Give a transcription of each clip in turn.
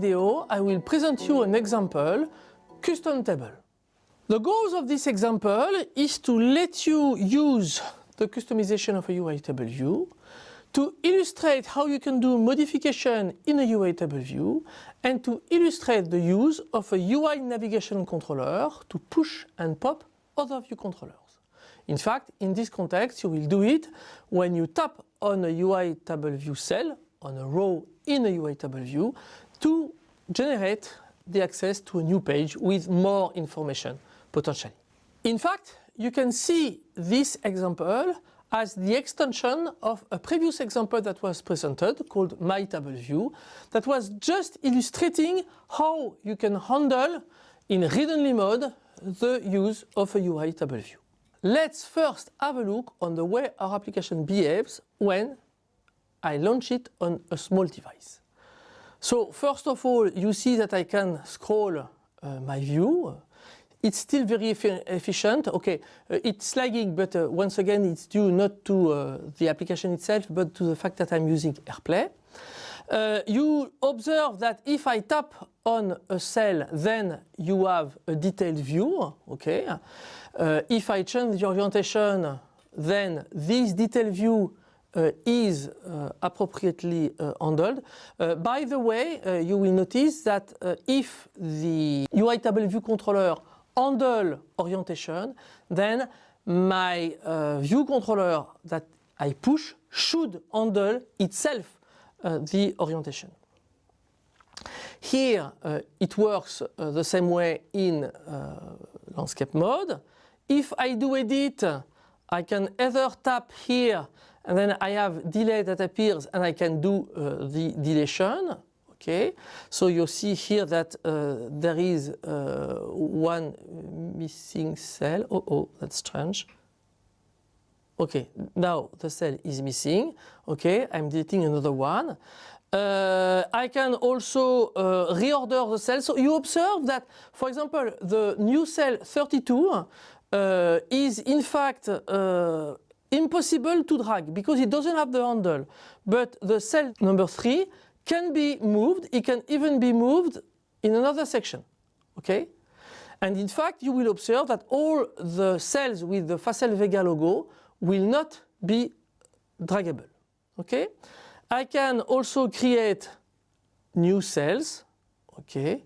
video I will present you an example custom table. The goals of this example is to let you use the customization of a UI table view, to illustrate how you can do modification in a UI table view, and to illustrate the use of a UI navigation controller to push and pop other view controllers. In fact, in this context, you will do it when you tap on a UI table view cell, on a row in a UI table view, to generate the access to a new page with more information, potentially. In fact, you can see this example as the extension of a previous example that was presented called My Table View that was just illustrating how you can handle in read-only mode the use of a UI table view. Let's first have a look on the way our application behaves when I launch it on a small device. So first of all you see that I can scroll uh, my view it's still very efficient. Okay, uh, it's lagging, but uh, once again, it's due not to uh, the application itself, but to the fact that I'm using AirPlay. Uh, you observe that if I tap on a cell, then you have a detailed view. Okay, uh, if I change the orientation, then this detailed view uh, is uh, appropriately uh, handled. Uh, by the way, you will notice that if the UI table view controller handle orientation, then my uh, view controller that I push should handle itself uh, the orientation. Here uh, it works uh, the same way in uh, landscape mode. If I do edit, I can either tap here and then I have delay that appears and I can do uh, the deletion Okay, so you see here that uh, there is uh, one missing cell. Oh, oh, that's strange. Okay, now the cell is missing. Okay, I'm deleting another one. Uh, I can also uh, reorder the cell. So you observe that, for example, the new cell 32 uh, is in fact uh, impossible to drag because it doesn't have the handle. But the cell number 3 can be moved, it can even be moved in another section, okay? And in fact, you will observe that all the cells with the Facel Vega logo will not be draggable, okay? I can also create new cells, okay?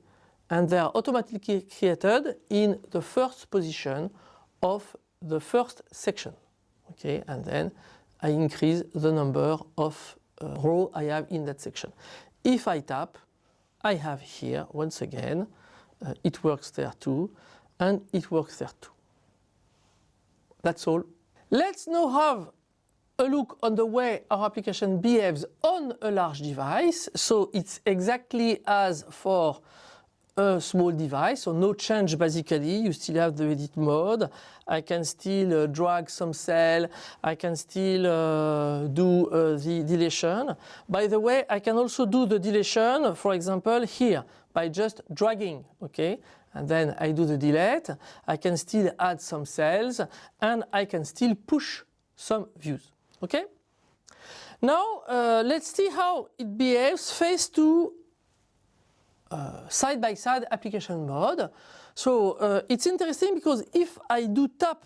And they are automatically created in the first position of the first section, okay? And then I increase the number of uh, row I have in that section. If I tap, I have here once again, uh, it works there too, and it works there too. That's all. Let's now have a look on the way our application behaves on a large device. So it's exactly as for a small device, so no change basically, you still have the edit mode, I can still uh, drag some cell, I can still uh, do uh, the deletion. By the way, I can also do the deletion, for example, here, by just dragging, okay? And then I do the delete, I can still add some cells, and I can still push some views, okay? Now, uh, let's see how it behaves face to side-by-side uh, -side application mode. So uh, it's interesting because if I do tap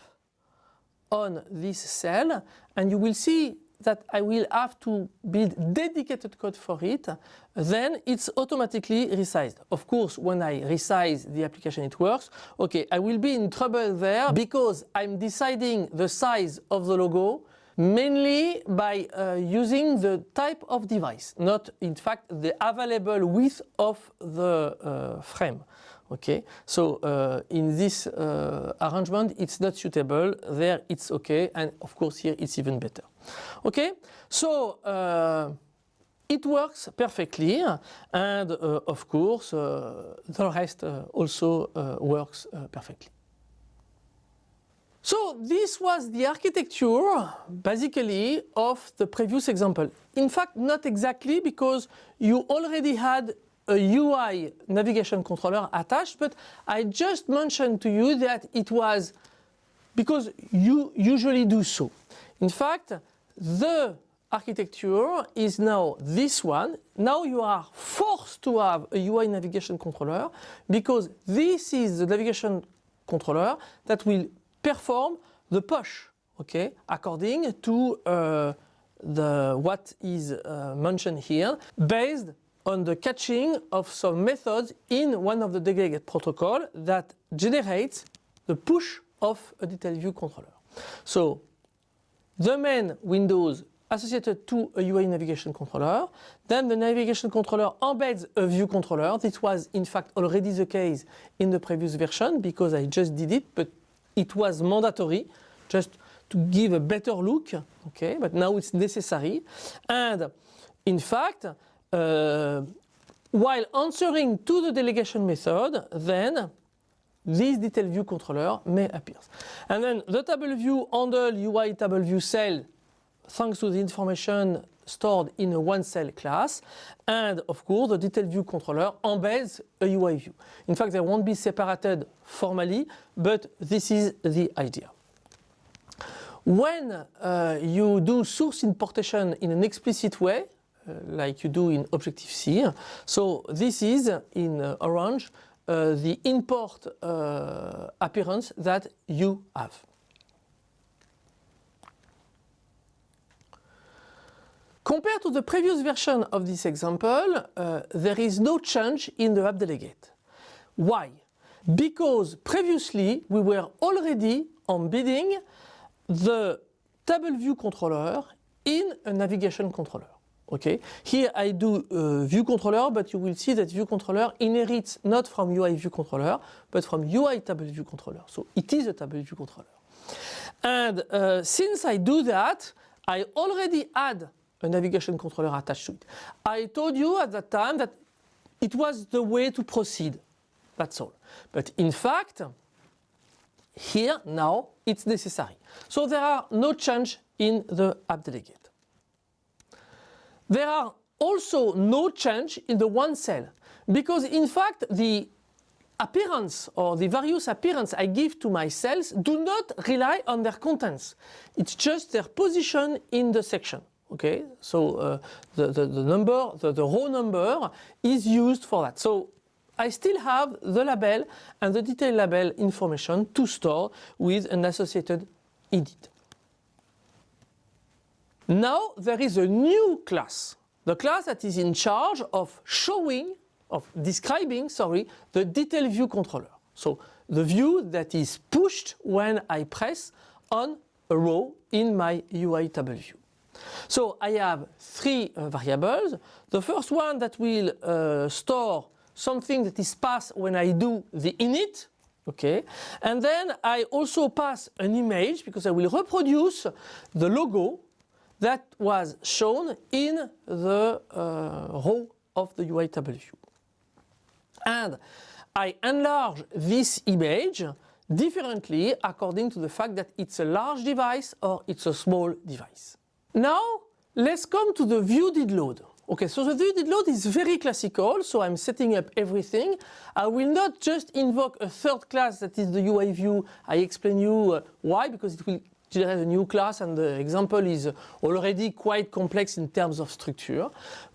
on this cell and you will see that I will have to build dedicated code for it, then it's automatically resized. Of course, when I resize the application, it works. Okay, I will be in trouble there because I'm deciding the size of the logo mainly by uh, using the type of device, not in fact the available width of the uh, frame. Okay, so uh, in this uh, arrangement it's not suitable, there it's okay, and of course here it's even better. Okay, so uh, it works perfectly and uh, of course the rest also works perfectly. So this was the architecture basically of the previous example. In fact, not exactly because you already had a UI navigation controller attached, but I just mentioned to you that it was because you usually do so. In fact, the architecture is now this one. Now you are forced to have a UI navigation controller because this is the navigation controller that will perform the push, okay, according to uh, the what is uh, mentioned here, based on the catching of some methods in one of the delegate protocol that generates the push of a detail view controller. So the main windows associated to a UI navigation controller. Then the navigation controller embeds a view controller. This was in fact already the case in the previous version because I just did it, but it was mandatory just to give a better look, okay, but now it's necessary. And in fact, uh, while answering to the delegation method, then this detail view controller may appear. And then the table view handle UI table view cell thanks to the information stored in a one cell class and of course the detail view controller embeds a UI view. In fact they won't be separated formally but this is the idea. When uh, you do source importation in an explicit way uh, like you do in Objective-C, so this is in uh, orange the import uh, appearance that you have. Compared to the previous version of this example, uh, there is no change in the app delegate. Why? Because previously we were already embedding the table view controller in a navigation controller. Okay, here I do uh, view controller, but you will see that view controller inherits not from UI view controller, but from UI table view controller. So it is a table view controller. And uh, since I do that, I already add a navigation controller attached to it. I told you at that time that it was the way to proceed. That's all. But in fact, here now it's necessary. So there are no change in the app delegate. There are also no change in the one cell because in fact the appearance or the various appearance I give to my cells do not rely on their contents. It's just their position in the section okay so uh, the, the, the, number the, the row number is used for that so I still have the label and the detail label information to store with an associated edit. Now there is a new class, the class that is in charge of showing, of describing, sorry, the detail view controller. So the view that is pushed when I press on a row in my UI table view. So I have three uh, variables. The first one that will uh, store something that is passed when I do the init, okay, and then I also pass an image because I will reproduce the logo that was shown in the uh, row of the UI table view. And I enlarge this image differently according to the fact that it's a large device or it's a small device. Now let's come to the view did load. Okay, so the view did load is very classical, so I'm setting up everything. I will not just invoke a third class that is the UI view. I explain you uh, why, because it will generate a new class and the example is already quite complex in terms of structure.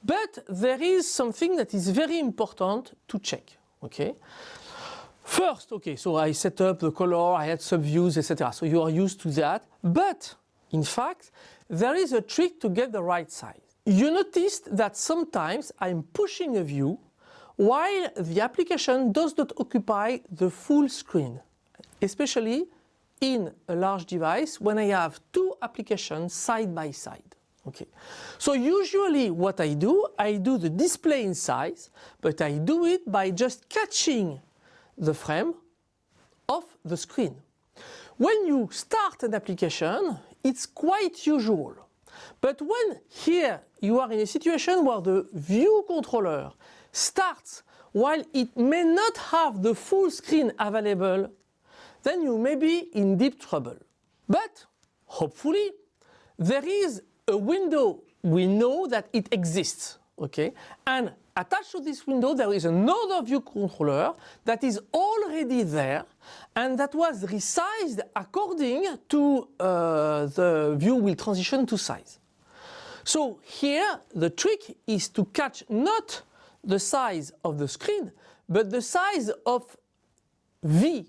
But there is something that is very important to check, okay? First, okay, so I set up the color, I had subviews, etc. So you are used to that. But in fact, there is a trick to get the right size. You noticed that sometimes I'm pushing a view while the application does not occupy the full screen, especially in a large device when I have two applications side by side. Okay. So usually what I do, I do the display in size, but I do it by just catching the frame of the screen. When you start an application, it's quite usual. But when here you are in a situation where the view controller starts while it may not have the full screen available, then you may be in deep trouble. But hopefully there is a window we know that it exists okay and attached to this window there is another view controller that is already there and that was resized according to uh, the view will transition to size. So here the trick is to catch not the size of the screen, but the size of V.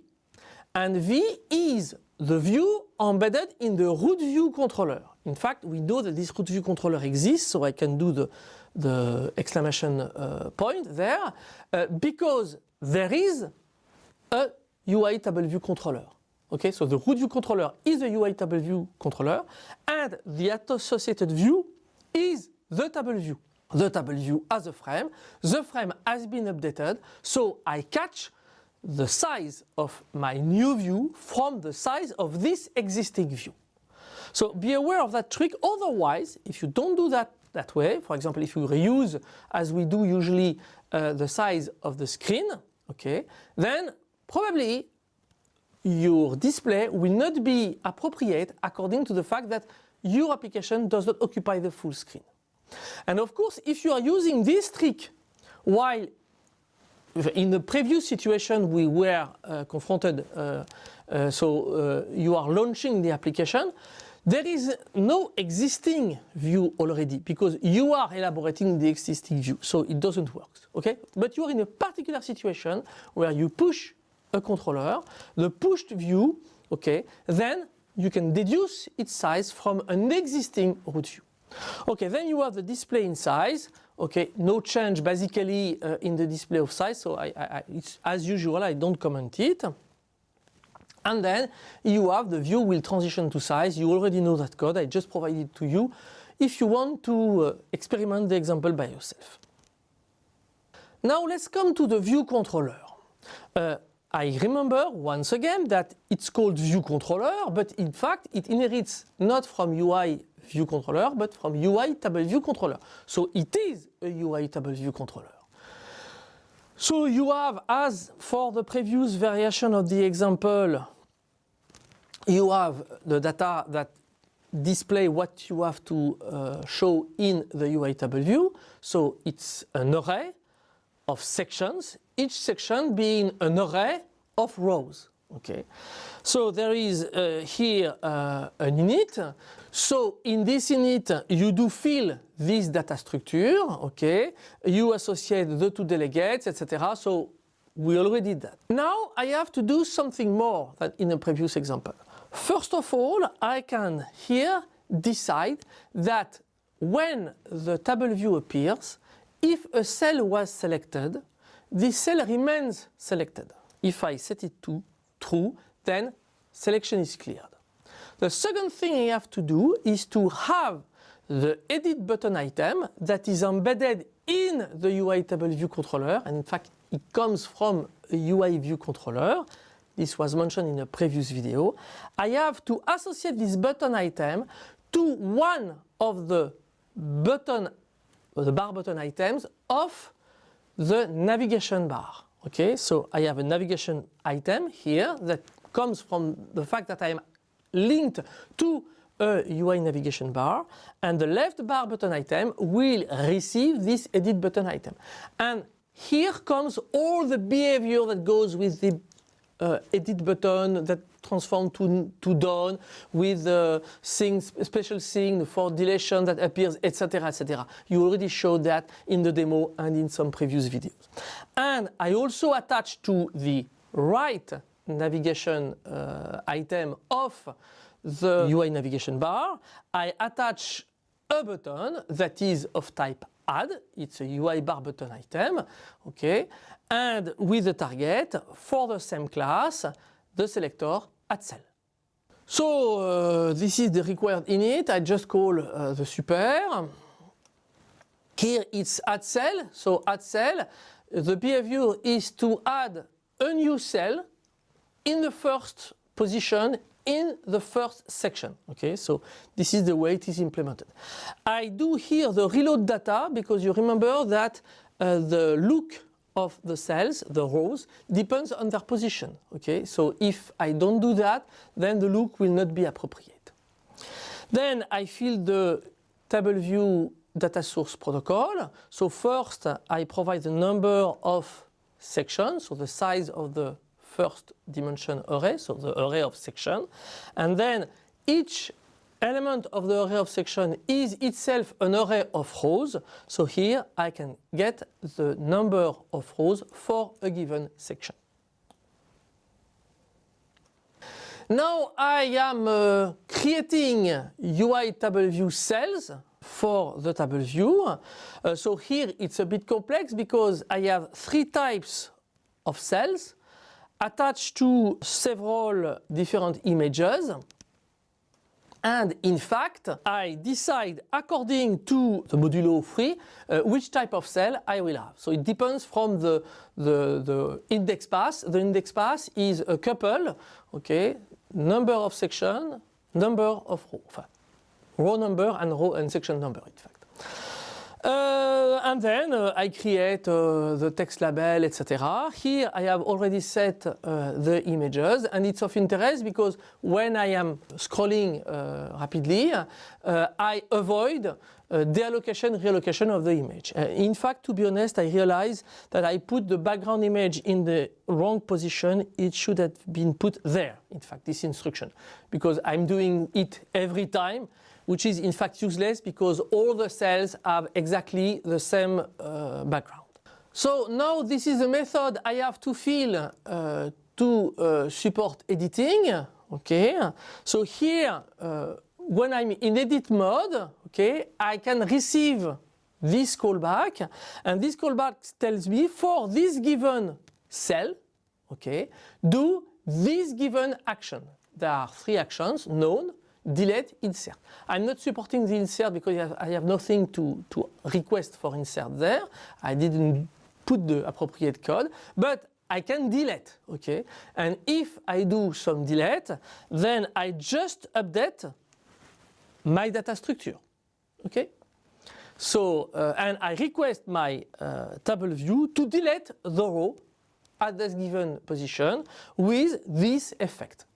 And V is the view embedded in the root view controller. In fact, we know that this root view controller exists, so I can do the, the exclamation uh, point there, uh, because there is a UI table view controller. Okay, so the root view controller is a UI table view controller, and the associated view is the table view. The table view as a frame, the frame has been updated, so I catch the size of my new view from the size of this existing view. So be aware of that trick, otherwise if you don't do that that way, for example if you reuse as we do usually uh, the size of the screen, okay, then probably your display will not be appropriate according to the fact that your application does not occupy the full screen. And of course if you are using this trick while in the previous situation we were uh, confronted, uh, uh, so uh, you are launching the application, there is no existing view already because you are elaborating the existing view, so it doesn't work, okay? But you are in a particular situation where you push a controller, the pushed view, okay, then you can deduce its size from an existing root view. Okay, then you have the display in size, okay, no change basically uh, in the display of size, so I, I, as usual I don't comment it. And then you have the view will transition to size. You already know that code. I just provided to you if you want to uh, experiment the example by yourself. Now let's come to the view controller. Uh, I remember once again that it's called view controller, but in fact it inherits not from UI view controller, but from UI table view controller. So it is a UI table view controller. So you have, as for the previous variation of the example, you have the data that display what you have to uh, show in the UI table view. So it's an array of sections, each section being an array of rows. Okay, so there is uh, here uh, an init. So in this init you do fill this data structure. Okay, you associate the two delegates, etc. So we already did that. Now I have to do something more than in the previous example. First of all, I can here decide that when the table view appears, if a cell was selected, this cell remains selected. If I set it to true, then selection is cleared. The second thing I have to do is to have the edit button item that is embedded in the UI table view controller and in fact it comes from a UI view controller this was mentioned in a previous video, I have to associate this button item to one of the button, the bar button items of the navigation bar. Okay, so I have a navigation item here that comes from the fact that I am linked to a UI navigation bar and the left bar button item will receive this edit button item. And here comes all the behavior that goes with the uh, edit button that transform to, to done with the thing, special thing for deletion that appears, etc. etc. You already showed that in the demo and in some previous videos. And I also attach to the right navigation uh, item of the UI navigation bar, I attach a button that is of type add, it's a UI bar button item, okay, and with the target for the same class, the selector add cell. So uh, this is the required init, I just call uh, the super. Here it's add cell, so add cell, the behavior is to add a new cell in the first position in the first section. Okay, so this is the way it is implemented. I do here the reload data because you remember that uh, the look of the cells, the rows, depends on their position. Okay, so if I don't do that, then the look will not be appropriate. Then I fill the table view data source protocol. So first I provide the number of sections, so the size of the first dimension array, so the array of section. And then each element of the array of section is itself an array of rows. So here I can get the number of rows for a given section. Now I am uh, creating UI table view cells for the table view. Uh, so here it's a bit complex because I have three types of cells attached to several different images. And in fact, I decide according to the modulo 3 uh, which type of cell I will have. So it depends from the, the, the index path. The index path is a couple, okay, number of section, number of row, enfin, row number and row and section number in fact. Uh, and then uh, I create uh, the text label, etc. Here I have already set uh, the images and it's of interest because when I am scrolling uh, rapidly, uh, I avoid deallocation, reallocation of the image. in fact, to be honest, I realize that I put the background image in the wrong position. It should have been put there, in fact, this instruction, because I'm doing it every time which is in fact useless because all the cells have exactly the same uh, background. So now this is a method I have to fill uh, to uh, support editing. Okay, so here uh, when I'm in edit mode, okay, I can receive this callback and this callback tells me for this given cell, okay, do this given action. There are three actions known delete, insert. I'm not supporting the insert because I have nothing to, to request for insert there. I didn't put the appropriate code, but I can delete, okay? And if I do some delete, then I just update my data structure, okay? So, uh, and I request my uh, table view to delete the row at this given position with this effect.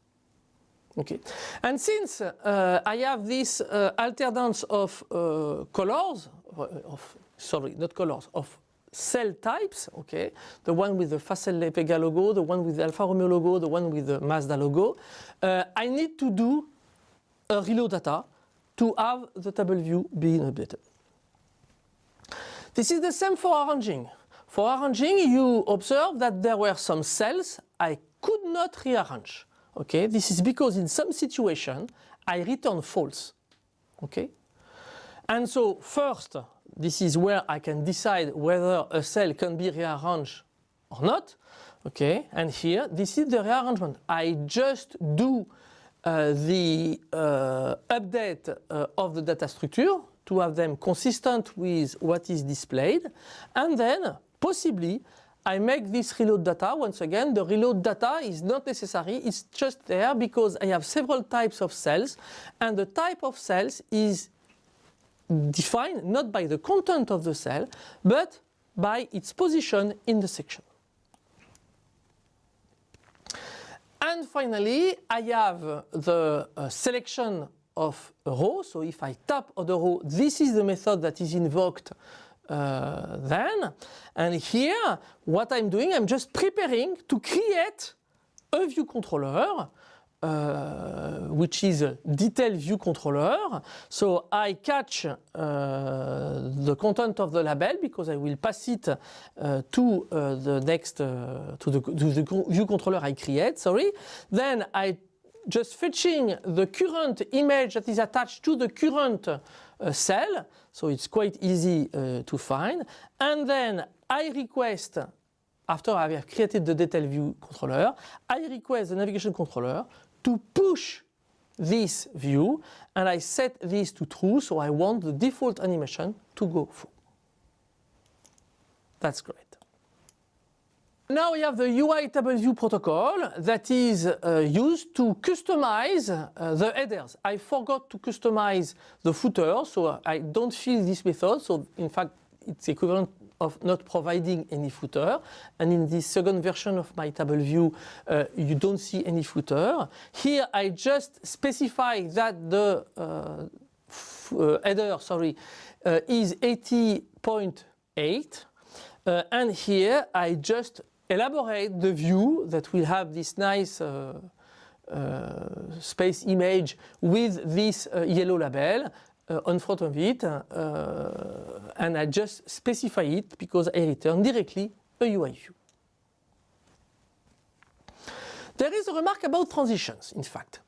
Okay. And since uh, I have this uh, alternance of uh, colors, uh, of sorry, not colors, of cell types, okay, the one with the Facel Vega logo, the one with the Alfa Romeo logo, the one with the Mazda logo, uh, I need to do a reload data to have the table view being updated. This is the same for arranging. For arranging, you observe that there were some cells I could not rearrange. Okay, this is because in some situation I return false. Okay, and so first this is where I can decide whether a cell can be rearranged or not. Okay, and here this is the rearrangement. I just do uh, the uh, update uh, of the data structure to have them consistent with what is displayed and then possibly I make this reload data. Once again, the reload data is not necessary. It's just there because I have several types of cells and the type of cells is defined not by the content of the cell, but by its position in the section. And finally, I have the uh, selection of a row. So if I tap on the row, this is the method that is invoked uh, then. And here, what I'm doing, I'm just preparing to create a view controller uh, which is a detail view controller. So I catch uh, the content of the label because I will pass it uh, to uh, the next, uh, to the, to, the, view controller I create, sorry. Then I just fetching the current image that is attached to the current uh, cell. So it's quite easy uh, to find. And then I request, after I have created the detail view controller, I request the navigation controller to push this view and I set this to true so I want the default animation to go through. That's great. Now we have the UI table view protocol that is uh, used to customize uh, the headers. I forgot to customize the footer, so I don't fill this method. So in fact, it's equivalent of not providing any footer. And in this second version of my table view, uh, you don't see any footer. Here I just specify that the uh, uh, header, sorry, uh, is 80.8. Uh, and here I just elaborate the view that will have this nice uh, uh, space image with this uh, yellow label uh, on front of it uh, and I just specify it because I return directly a UI view. There is a remark about transitions, in fact.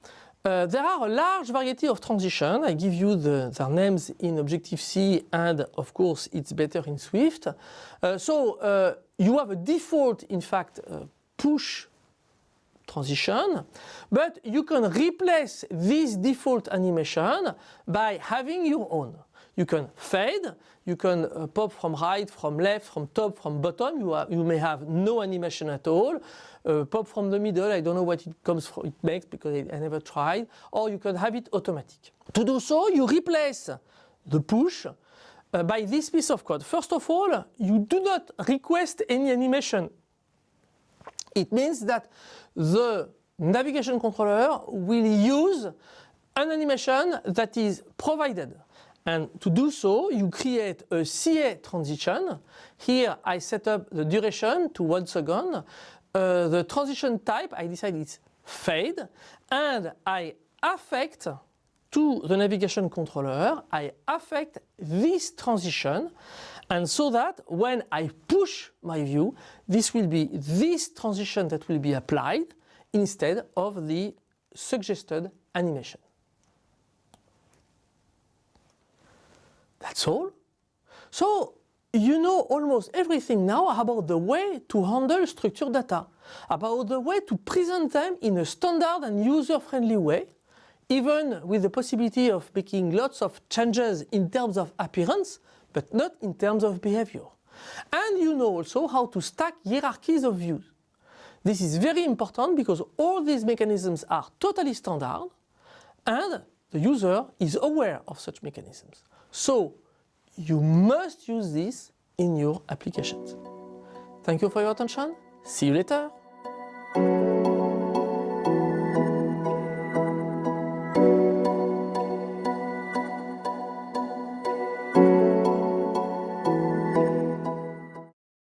Uh, there are a large variety of transitions. I give you the, their names in Objective-C and of course it's better in Swift. Uh, so uh, you have a default, in fact, uh, push transition, but you can replace this default animation by having your own. You can fade, you can uh, pop from right, from left, from top, from bottom. You, are, you may have no animation at all. Uh, pop from the middle, I don't know what it comes from, it makes because I, I never tried. Or you can have it automatic. To do so, you replace the push uh, by this piece of code. First of all, you do not request any animation. It means that the navigation controller will use an animation that is provided. And to do so, you create a CA transition. Here I set up the duration to one second. Uh, the transition type, I decide it's fade. And I affect to the navigation controller, I affect this transition and so that when I push my view, this will be this transition that will be applied instead of the suggested animation. That's all. So you know almost everything now about the way to handle structured data, about the way to present them in a standard and user-friendly way, even with the possibility of making lots of changes in terms of appearance, but not in terms of behavior. And you know also how to stack hierarchies of views. This is very important because all these mechanisms are totally standard and the user is aware of such mechanisms. So you must use this in your applications. Thank you for your attention. See you later.